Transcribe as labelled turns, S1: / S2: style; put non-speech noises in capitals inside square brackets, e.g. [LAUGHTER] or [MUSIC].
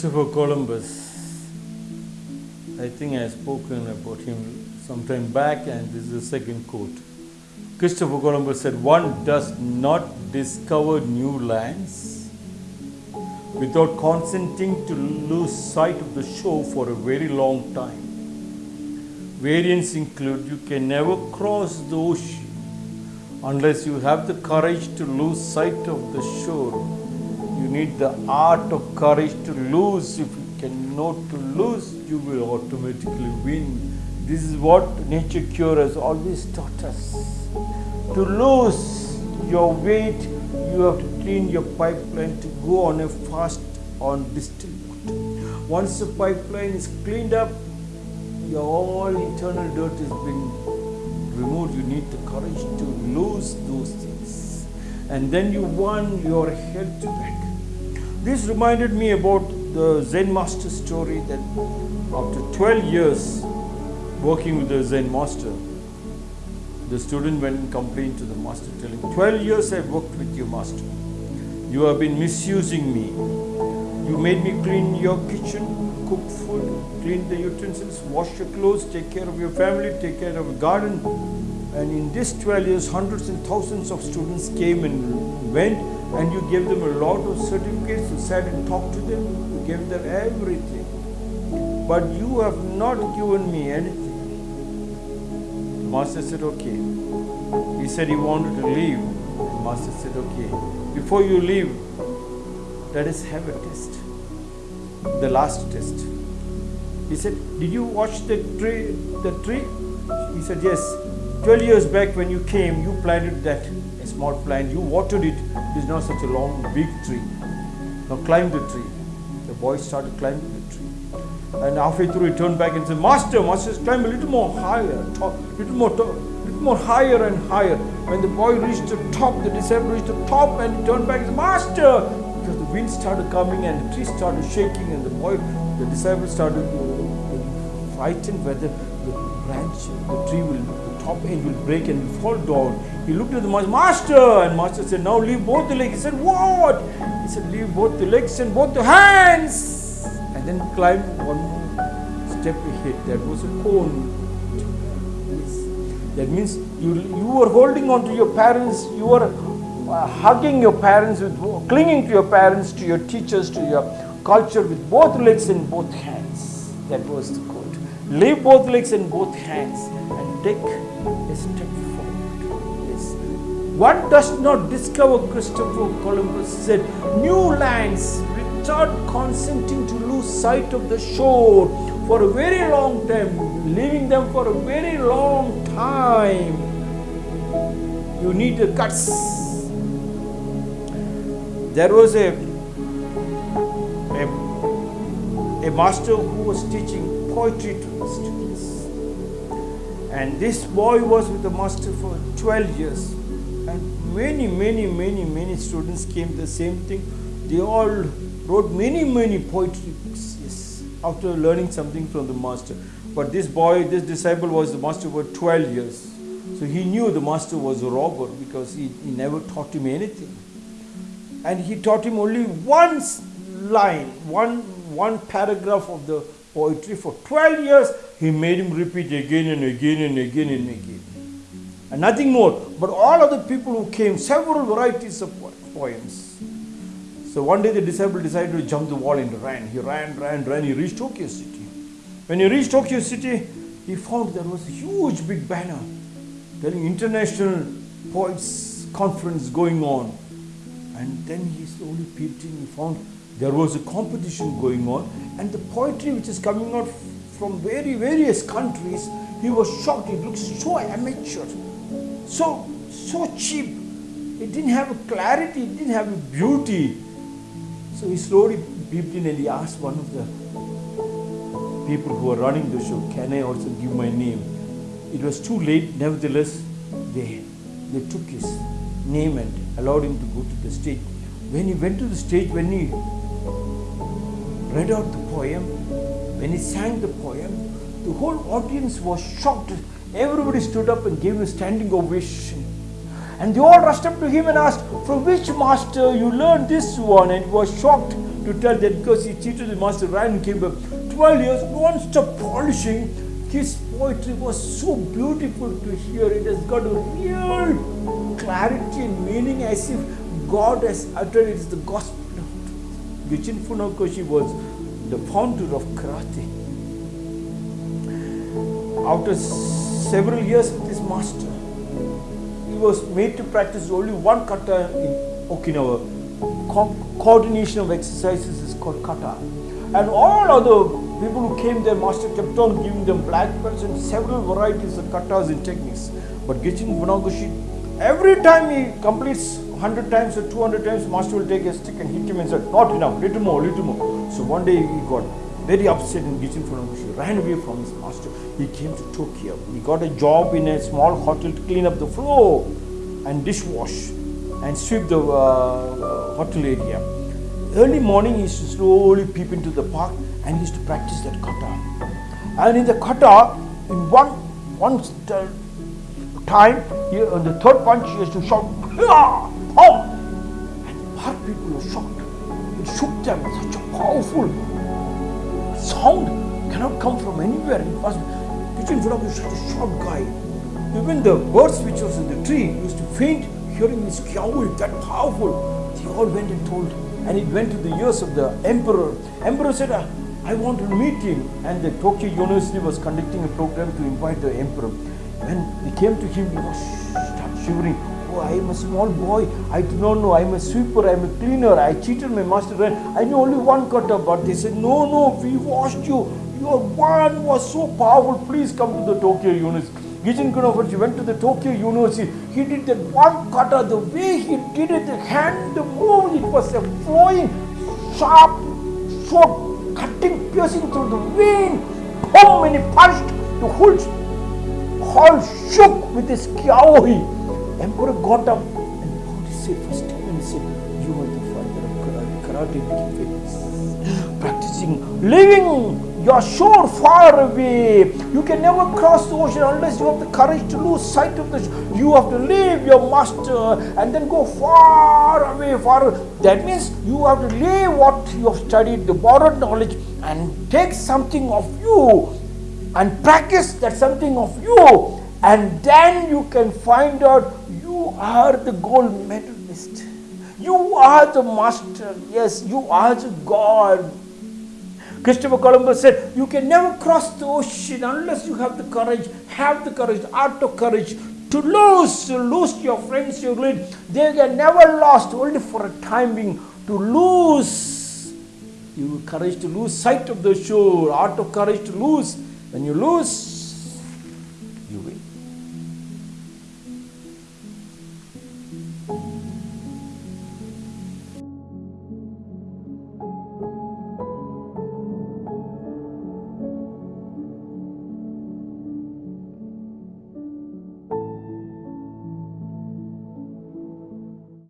S1: Christopher Columbus. I think I have spoken about him some time back, and this is the second quote. Christopher Columbus said, One does not discover new lands without consenting to lose sight of the shore for a very long time. Variants include you can never cross the ocean unless you have the courage to lose sight of the shore need the art of courage to lose. If you cannot to lose, you will automatically win. This is what nature cure has always taught us. To lose your weight, you have to clean your pipeline to go on a fast on distilled water. Once the pipeline is cleaned up, your all internal dirt has been removed. You need the courage to lose those things. And then you won your health back. This reminded me about the Zen master story that after 12 years working with the Zen master, the student went and complained to the master telling, 12 years I've worked with you master. You have been misusing me. You made me clean your kitchen, cook food, clean the utensils, wash your clothes, take care of your family, take care of your garden. And in these 12 years, hundreds and thousands of students came and went and you gave them a lot of certificates, you sat and talked to them, you gave them everything. But you have not given me anything. The master said, okay. He said he wanted to leave. The master said, okay. Before you leave, let us have a test. The last test. He said, did you watch the tree? The tree? He said, yes. 12 years back when you came, you planted that a small plant, you watered it, it is not such a long, big tree. Now climb the tree. The boy started climbing the tree. And halfway through he turned back and said, Master, Master, climb a little more higher, top, little more top, little more higher and higher. When the boy reached the top, the disciple reached the top and he turned back and said, Master! Because the wind started coming and the tree started shaking and the boy, the disciple started uh, frightened whether the branch, the tree will, top end will break and will fall down. He looked at the master, master, and master said, now leave both the legs. He said, what? He said, leave both the legs and both the hands. And then climb one step ahead. That was a koan. That means you, you were holding on to your parents, you were uh, hugging your parents, with, clinging to your parents, to your teachers, to your culture with both legs and both hands. That was the quote. Leave both legs and both hands and take a step forward. Yes. one does not discover, Christopher Columbus said, new lands without consenting to lose sight of the shore for a very long time, leaving them for a very long time. You need the guts. There was a, a, a master who was teaching poetry to the students. And this boy was with the master for 12 years and many, many, many, many students came the same thing. They all wrote many, many poetry yes, after learning something from the master. But this boy, this disciple was the master for 12 years. So he knew the master was a robber because he, he never taught him anything. And he taught him only one line, one, one paragraph of the poetry for 12 years. He made him repeat again and again and again and again and nothing more. But all of the people who came, several varieties of poems. So one day the disciple decided to jump the wall and ran. He ran, ran, ran. He reached Tokyo City. When he reached Tokyo City, he found there was a huge big banner telling international poets conference going on. And then he slowly peeped in. He found there was a competition going on, and the poetry which is coming out from very various countries, he was shocked. It looks so amateur so, so cheap. It didn't have a clarity, it didn't have a beauty. So he slowly peeped in and he asked one of the people who were running the show, can I also give my name? It was too late, nevertheless, they, they took his name and allowed him to go to the stage. When he went to the stage, when he read out the poem, when he sang the poem, the whole audience was shocked Everybody stood up and gave him a standing ovation. And they all rushed up to him and asked, From which master you learned this one? And he was shocked to tell that because he cheated the master, ran and came back. 12 years, non-stop polishing. His poetry was so beautiful to hear. It has got a real clarity and meaning as if God has uttered it. it is the gospel. Gichin Funakoshi was the founder of karate. After several years with his master, he was made to practice only one kata in Okinawa. Co- coordination of exercises is called kata. And all other people who came there, master kept on giving them black belts and several varieties of katas and techniques. But Gichin Funakoshi, every time he completes 100 times or 200 times, master will take a stick and hit him and said, not enough, little more, little more. So one day he got very upset and Gichin Funakoshi ran away from his master. He came to Tokyo. He got a job in a small hotel to clean up the floor and dishwash and sweep the uh, hotel area. Early morning, he used to slowly peep into the park and he used to practice that kata. And in the kata, in one one time, he, on the third punch, he used to shout, "Hia! Oh! And park people were shocked. It shook them. Such a powerful sound cannot come from anywhere. It must be. Gichin Funakoshi was such a short guy. Even the birds which was in the tree used to faint hearing this kiai that powerful. They all went and told, and it went to the ears of the emperor. Emperor said, "Ah, I want to meet him. And the Tokyo University was conducting a program to invite the emperor. When we came to him, he was shivering. Oh, I am a small boy. I do not know. I am a sweeper. I am a cleaner. I cheated my master. I knew only one kata. But they said, No, no, we washed you. Your one was so powerful. Please come to the Tokyo University. Gichin Funakoshi went to the Tokyo University. He did that one kata. The way he did it, the hand, the move, it was a flowing, sharp sword cutting, piercing through the vein. Boom! And he punched the whole hall shook with his kiai. Emperor got up and bowed his head first time and said, You are the father of karate. Became. [GASPS] Practicing, living your shore far away. You can never cross the ocean unless you have the courage to lose sight of the You have to leave your master and then go far away, far. away. That means you have to leave what you have studied, the borrowed knowledge, and take something of you and practice that something of you and then you can find out you are the gold medalist. You are the master. Yes you are the god. Christopher columbus said you can never cross the ocean unless you have the courage have the courage art of courage to lose to lose your friends your great. They are never lost only for a time being. To lose you courage to lose sight of the shore. Art of courage to lose. When you lose